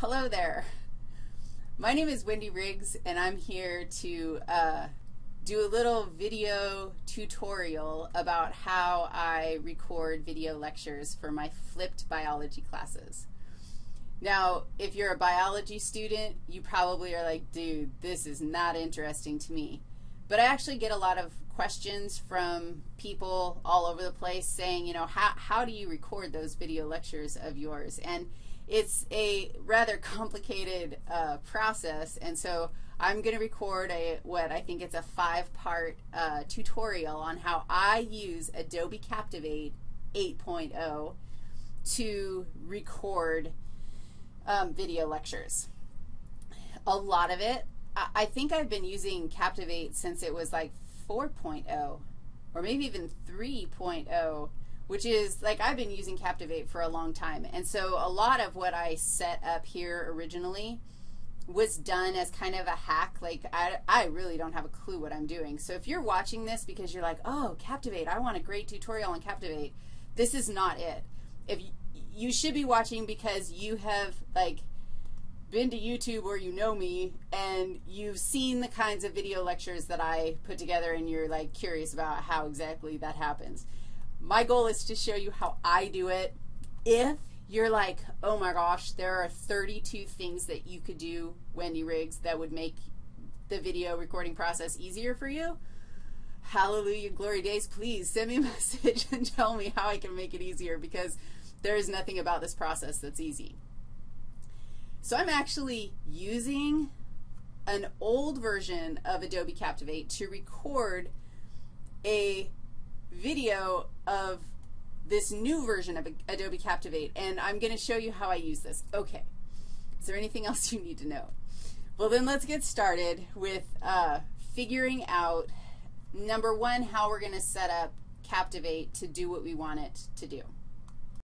Hello there. My name is Wendy Riggs, and I'm here to uh, do a little video tutorial about how I record video lectures for my flipped biology classes. Now, if you're a biology student, you probably are like, dude, this is not interesting to me. But I actually get a lot of questions from people all over the place saying, you know, how, how do you record those video lectures of yours? And it's a rather complicated uh, process, and so I'm going to record a what I think it's a five-part uh, tutorial on how I use Adobe Captivate 8.0 to record um, video lectures. A lot of it, I, think I've been using Captivate since it was like 4.0 or maybe even 3.0 which is like I've been using Captivate for a long time. And so a lot of what I set up here originally was done as kind of a hack. Like I, I really don't have a clue what I'm doing. So if you're watching this because you're like, oh, Captivate, I want a great tutorial on Captivate, this is not it. If you, you should be watching because you have like been to YouTube or you know me and you've seen the kinds of video lectures that I put together and you're like curious about how exactly that happens. My goal is to show you how I do it. If you're like, oh my gosh, there are 32 things that you could do, Wendy Riggs, that would make the video recording process easier for you, hallelujah, glory days, please send me a message and tell me how I can make it easier because there is nothing about this process that's easy. So I'm actually using an old version of Adobe Captivate to record a video of this new version of Adobe Captivate, and I'm going to show you how I use this. Okay. Is there anything else you need to know? Well, then let's get started with uh, figuring out, number one, how we're going to set up Captivate to do what we want it to do.